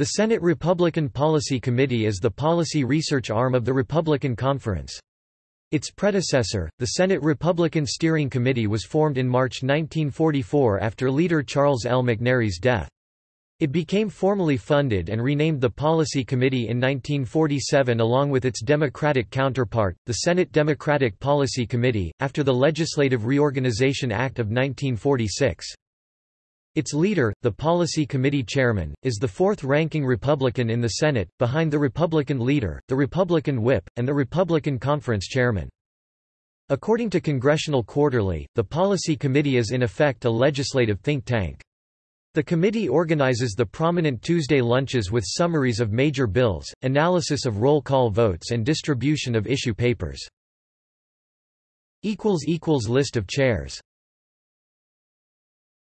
The Senate Republican Policy Committee is the policy research arm of the Republican Conference. Its predecessor, the Senate Republican Steering Committee was formed in March 1944 after leader Charles L. McNary's death. It became formally funded and renamed the Policy Committee in 1947 along with its Democratic counterpart, the Senate Democratic Policy Committee, after the Legislative Reorganization Act of 1946. Its leader, the Policy Committee Chairman, is the fourth-ranking Republican in the Senate, behind the Republican leader, the Republican whip, and the Republican Conference Chairman. According to Congressional Quarterly, the Policy Committee is in effect a legislative think tank. The committee organizes the prominent Tuesday lunches with summaries of major bills, analysis of roll call votes and distribution of issue papers. List of chairs